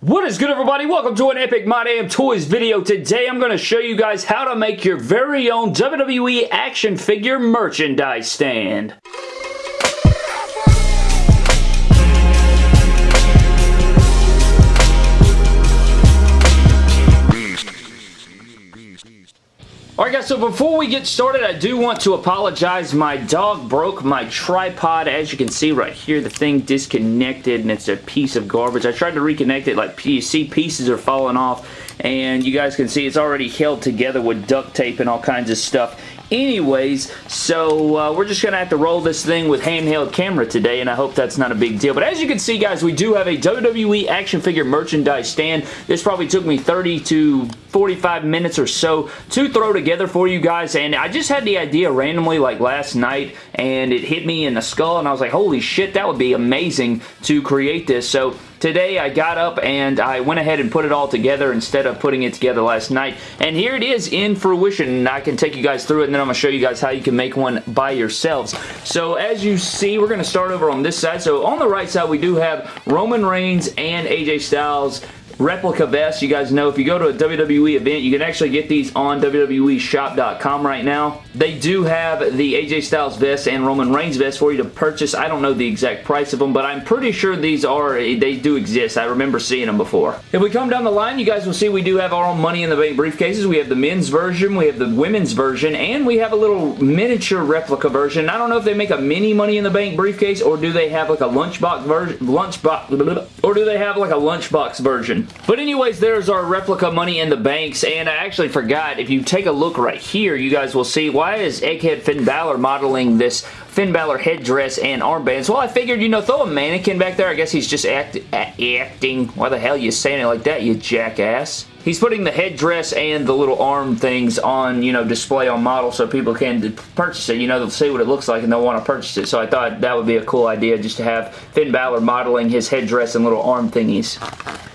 What is good everybody? Welcome to an Epic My Damn Toys video. Today I'm going to show you guys how to make your very own WWE action figure merchandise stand. Alright guys, so before we get started, I do want to apologize. My dog broke my tripod. As you can see right here, the thing disconnected and it's a piece of garbage. I tried to reconnect it, like you see pieces are falling off and you guys can see it's already held together with duct tape and all kinds of stuff anyways so uh, we're just gonna have to roll this thing with handheld camera today and I hope that's not a big deal but as you can see guys we do have a WWE action figure merchandise stand this probably took me 30 to 45 minutes or so to throw together for you guys and I just had the idea randomly like last night and it hit me in the skull and I was like holy shit that would be amazing to create this so Today I got up and I went ahead and put it all together instead of putting it together last night. And here it is in fruition. I can take you guys through it I'm going to show you guys how you can make one by yourselves. So as you see, we're going to start over on this side. So on the right side, we do have Roman Reigns and AJ Styles replica vests. You guys know if you go to a WWE event, you can actually get these on WWEshop.com right now. They do have the AJ Styles vest and Roman Reigns vest for you to purchase. I don't know the exact price of them, but I'm pretty sure these are, they do exist. I remember seeing them before. If we come down the line, you guys will see we do have our own Money in the Bank briefcases. We have the men's version, we have the women's version, and we have a little miniature replica version. I don't know if they make a mini Money in the Bank briefcase, or do they have like a lunchbox version, lunchbox, or do they have like a lunchbox version? But anyways, there's our replica Money in the Banks, and I actually forgot, if you take a look right here, you guys will see, why is Egghead Finn Balor modeling this Finn Balor headdress and armbands. Well, I figured, you know, throw a mannequin back there. I guess he's just act acting. Why the hell are you saying it like that, you jackass? He's putting the headdress and the little arm things on, you know, display on model so people can purchase it. You know, they'll see what it looks like and they'll want to purchase it. So I thought that would be a cool idea just to have Finn Balor modeling his headdress and little arm thingies.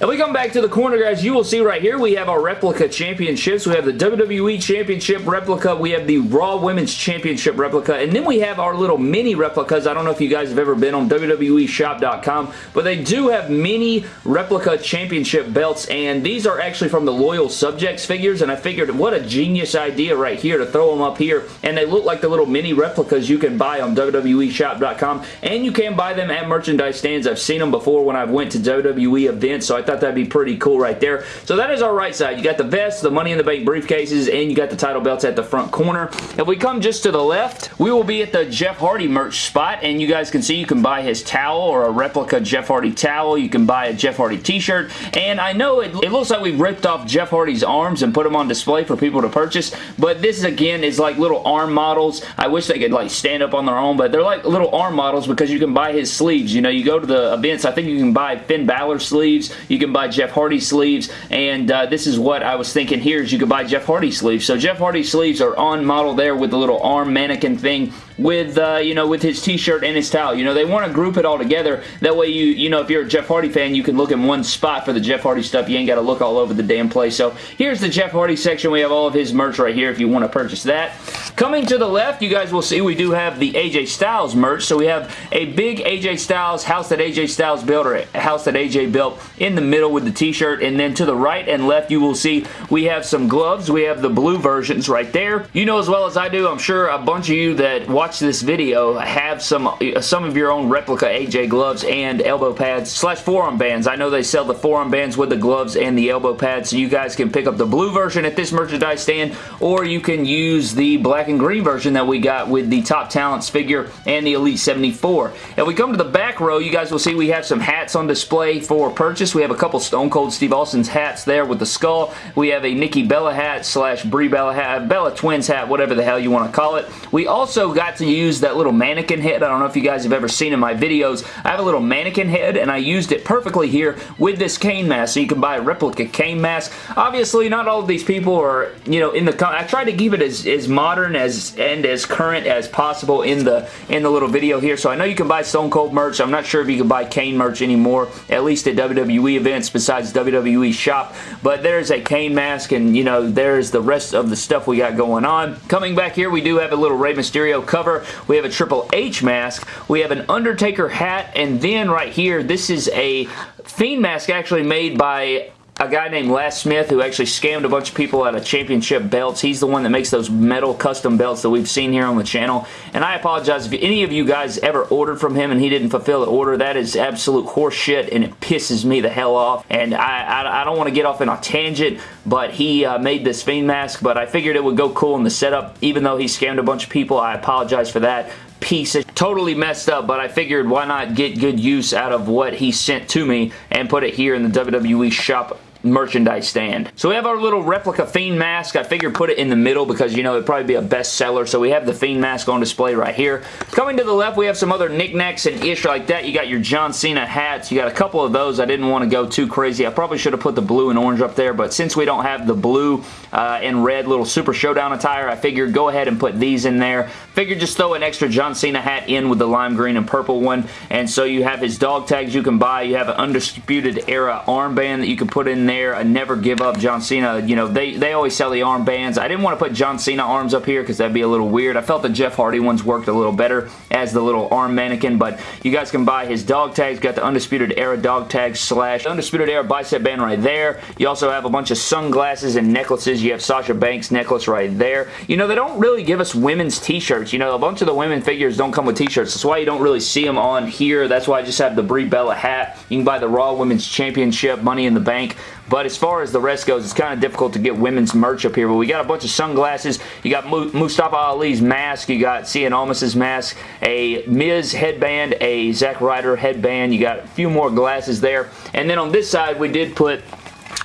And we come back to the corner, guys. You will see right here we have our replica championships. We have the WWE Championship replica. We have the Raw Women's Championship replica. And then we have our little mini replicas. I don't know if you guys have ever been on WWEshop.com, but they do have mini replica championship belts. And these are actually from from the Loyal Subjects figures, and I figured what a genius idea right here to throw them up here, and they look like the little mini replicas you can buy on WWEshop.com, and you can buy them at merchandise stands. I've seen them before when I went to WWE events, so I thought that'd be pretty cool right there. So that is our right side. You got the vest, the Money in the Bank briefcases, and you got the title belts at the front corner. If we come just to the left, we will be at the Jeff Hardy merch spot, and you guys can see you can buy his towel or a replica Jeff Hardy towel. You can buy a Jeff Hardy t-shirt, and I know it, it looks like we ripped off Jeff Hardy's arms and put them on display for people to purchase, but this again is like little arm models. I wish they could like stand up on their own, but they're like little arm models because you can buy his sleeves. You know, you go to the events, I think you can buy Finn Balor sleeves, you can buy Jeff Hardy sleeves, and uh, this is what I was thinking here is you could buy Jeff Hardy sleeves. So Jeff Hardy sleeves are on model there with the little arm mannequin thing with, uh, you know, with his t-shirt and his towel. You know, they want to group it all together. That way, you, you know, if you're a Jeff Hardy fan, you can look in one spot for the Jeff Hardy stuff. You ain't got to look all over the damn place. So here's the Jeff Hardy section. We have all of his merch right here if you want to purchase that. Coming to the left, you guys will see we do have the AJ Styles merch. So we have a big AJ Styles house that AJ Styles built or a house that AJ built in the middle with the t-shirt. And then to the right and left, you will see we have some gloves. We have the blue versions right there. You know as well as I do, I'm sure a bunch of you that watch watch this video have some some of your own replica AJ gloves and elbow pads slash forearm bands. I know they sell the forearm bands with the gloves and the elbow pads, so you guys can pick up the blue version at this merchandise stand, or you can use the black and green version that we got with the Top Talents figure and the Elite 74. If we come to the back row, you guys will see we have some hats on display for purchase. We have a couple Stone Cold Steve Austin's hats there with the skull. We have a Nikki Bella hat slash Brie Bella hat, Bella Twins hat, whatever the hell you want to call it. We also got to use that little mannequin head. I don't know if you guys have ever seen in my videos. I have a little mannequin head and I used it perfectly here with this Kane mask. So you can buy a replica Kane mask. Obviously, not all of these people are, you know, in the... I tried to keep it as, as modern as and as current as possible in the in the little video here. So I know you can buy Stone Cold merch. I'm not sure if you can buy Kane merch anymore, at least at WWE events besides WWE shop. But there's a Kane mask and, you know, there's the rest of the stuff we got going on. Coming back here, we do have a little Rey Mysterio cover. We have a Triple H mask. We have an Undertaker hat. And then right here, this is a Fiend mask actually made by a guy named Les Smith who actually scammed a bunch of people out of championship belts. He's the one that makes those metal custom belts that we've seen here on the channel. And I apologize if any of you guys ever ordered from him and he didn't fulfill the order. That is absolute horse shit and it pisses me the hell off. And I, I, I don't want to get off in a tangent, but he uh, made this Fiend mask, but I figured it would go cool in the setup. Even though he scammed a bunch of people, I apologize for that piece of totally messed up, but I figured why not get good use out of what he sent to me and put it here in the WWE shop merchandise stand. So we have our little replica Fiend mask. I figured put it in the middle because, you know, it'd probably be a bestseller. So we have the Fiend mask on display right here. Coming to the left, we have some other knickknacks and ish like that. You got your John Cena hats. You got a couple of those. I didn't want to go too crazy. I probably should have put the blue and orange up there, but since we don't have the blue uh, and red little Super Showdown attire, I figured go ahead and put these in there. Figured just throw an extra John Cena hat in with the lime green and purple one. And so you have his dog tags you can buy. You have an Undisputed Era armband that you can put in there. I Never Give Up John Cena. You know, they, they always sell the armbands. I didn't want to put John Cena arms up here because that'd be a little weird. I felt the Jeff Hardy ones worked a little better as the little arm mannequin, but you guys can buy his dog tags. Got the Undisputed Era dog tags slash Undisputed Era bicep band right there. You also have a bunch of sunglasses and necklaces. You have Sasha Banks necklace right there. You know, they don't really give us women's t-shirts. You know, a bunch of the women figures don't come with t-shirts. That's why you don't really see them on here. That's why I just have the Brie Bella hat. You can buy the Raw Women's Championship, Money in the Bank. But as far as the rest goes, it's kind of difficult to get women's merch up here. But we got a bunch of sunglasses. You got Mustafa Ali's mask. You got Cien Almas's mask. A Miz headband. A Zack Ryder headband. You got a few more glasses there. And then on this side, we did put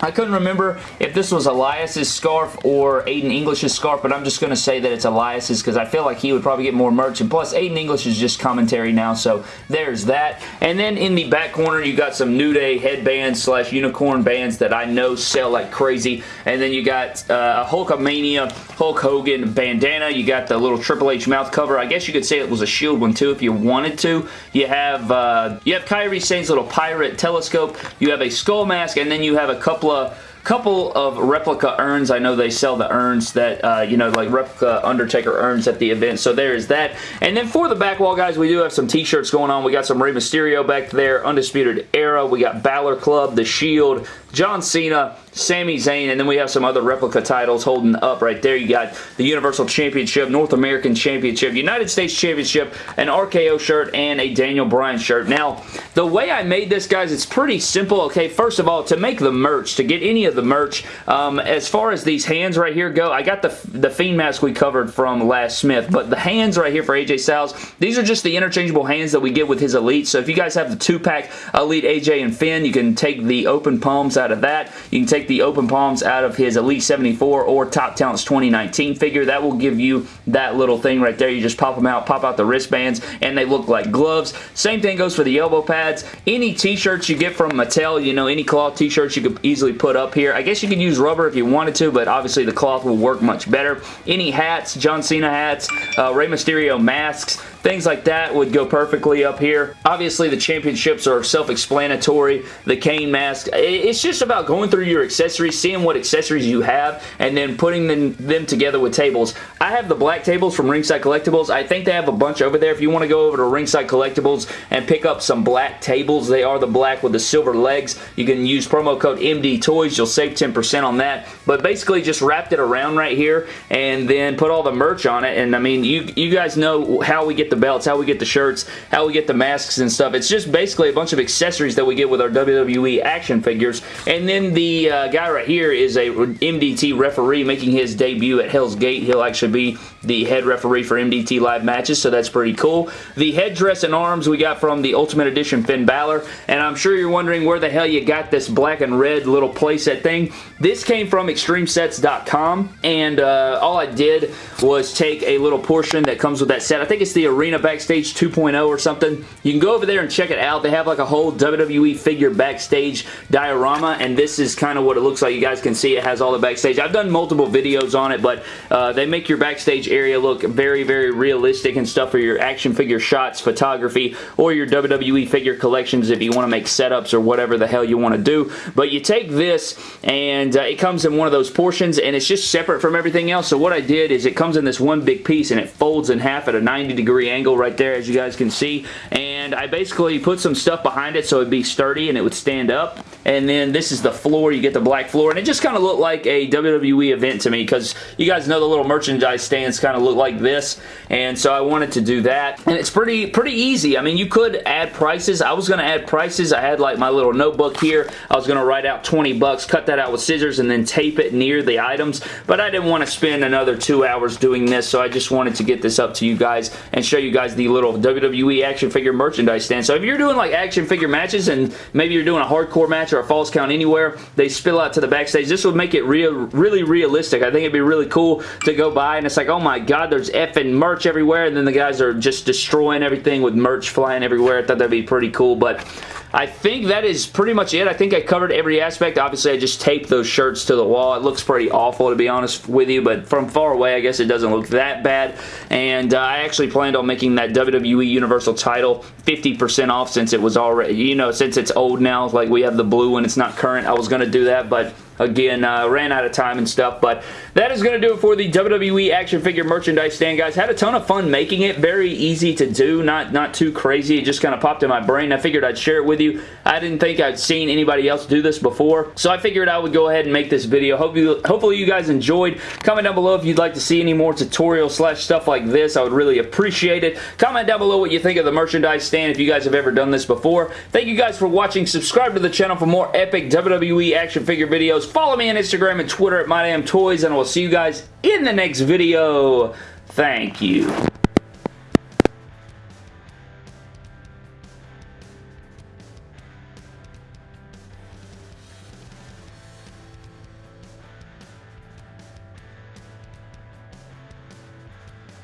I couldn't remember if this was Elias's scarf or Aiden English's scarf, but I'm just going to say that it's Elias's because I feel like he would probably get more merch. And plus, Aiden English is just commentary now, so there's that. And then in the back corner, you got some New Day headbands slash unicorn bands that I know sell like crazy. And then you got uh, Hulkamania, Hulk Hogan bandana. You got the little Triple H mouth cover. I guess you could say it was a shield one too if you wanted to. You have uh, you have Kairi Sane's little pirate telescope. You have a skull mask, and then you have a couple couple of couple of replica urns. I know they sell the urns that, uh, you know, like replica Undertaker urns at the event. So there is that. And then for the back wall, guys, we do have some t-shirts going on. We got some Rey Mysterio back there, Undisputed Era. We got Balor Club, The Shield, John Cena, Sami Zayn, and then we have some other replica titles holding up right there. You got the Universal Championship, North American Championship, United States Championship, an RKO shirt, and a Daniel Bryan shirt. Now, the way I made this, guys, it's pretty simple. Okay, first of all, to make the merch, to get any of the merch, um, as far as these hands right here go, I got the, the Fiend mask we covered from Les Smith, but the hands right here for AJ Styles, these are just the interchangeable hands that we get with his Elite. So if you guys have the two-pack Elite AJ and Finn, you can take the open palms out of that. You can take the open palms out of his Elite 74 or Top Talents 2019 figure. That will give you that little thing right there. You just pop them out, pop out the wristbands, and they look like gloves. Same thing goes for the elbow pads. Any t-shirts you get from Mattel, you know, any cloth t-shirts you could easily put up here. I guess you could use rubber if you wanted to, but obviously the cloth will work much better. Any hats, John Cena hats, uh, Rey Mysterio masks, Things like that would go perfectly up here. Obviously, the championships are self-explanatory. The Kane mask. It's just about going through your accessories, seeing what accessories you have, and then putting them, them together with tables. I have the black tables from Ringside Collectibles. I think they have a bunch over there. If you want to go over to Ringside Collectibles and pick up some black tables, they are the black with the silver legs. You can use promo code MD Toys. You'll save 10% on that. But basically, just wrapped it around right here and then put all the merch on it. And I mean, you, you guys know how we get the the belts, how we get the shirts, how we get the masks and stuff. It's just basically a bunch of accessories that we get with our WWE action figures. And then the uh, guy right here is a MDT referee making his debut at Hell's Gate. He'll actually be the head referee for MDT live matches, so that's pretty cool. The headdress and arms we got from the Ultimate Edition Finn Balor, and I'm sure you're wondering where the hell you got this black and red little playset thing. This came from ExtremeSets.com, and uh, all I did was take a little portion that comes with that set. I think it's the Arena Backstage 2.0 or something. You can go over there and check it out. They have like a whole WWE figure backstage diorama, and this is kind of what it looks like. You guys can see it has all the backstage. I've done multiple videos on it, but uh, they make your backstage area look very, very realistic and stuff for your action figure shots, photography, or your WWE figure collections if you want to make setups or whatever the hell you want to do. But you take this and uh, it comes in one of those portions and it's just separate from everything else. So what I did is it comes in this one big piece and it folds in half at a 90 degree angle right there as you guys can see. And I basically put some stuff behind it so it'd be sturdy and it would stand up. And then this is the floor. You get the black floor. And it just kind of looked like a WWE event to me because you guys know the little merchandise stands kind of look like this. And so I wanted to do that. And it's pretty, pretty easy. I mean, you could add prices. I was going to add prices. I had like my little notebook here. I was going to write out 20 bucks, cut that out with scissors, and then tape it near the items. But I didn't want to spend another two hours doing this, so I just wanted to get this up to you guys and show you guys the little WWE action figure merchandise stand. So if you're doing like action figure matches and maybe you're doing a hardcore match or a false count anywhere, they spill out to the backstage. This would make it real, really realistic. I think it'd be really cool to go by and it's like, oh my god, there's effing merch everywhere and then the guys are just destroying everything with merch flying everywhere. I thought that'd be pretty cool, but I think that is pretty much it. I think I covered every aspect. Obviously, I just taped those shirts to the wall. It looks pretty awful, to be honest with you, but from far away, I guess it doesn't look that bad. And uh, I actually planned on making that WWE Universal title 50% off since it was already, you know, since it's old now. Like, we have the blue one. It's not current. I was going to do that, but Again, uh, ran out of time and stuff, but that is going to do it for the WWE action figure merchandise stand, guys. Had a ton of fun making it. Very easy to do, not, not too crazy. It just kind of popped in my brain. I figured I'd share it with you. I didn't think I'd seen anybody else do this before, so I figured I would go ahead and make this video. Hope you, hopefully you guys enjoyed. Comment down below if you'd like to see any more tutorials slash stuff like this. I would really appreciate it. Comment down below what you think of the merchandise stand if you guys have ever done this before. Thank you guys for watching. Subscribe to the channel for more epic WWE action figure videos. Follow me on Instagram and Twitter at MyDamnToys, and I will see you guys in the next video. Thank you.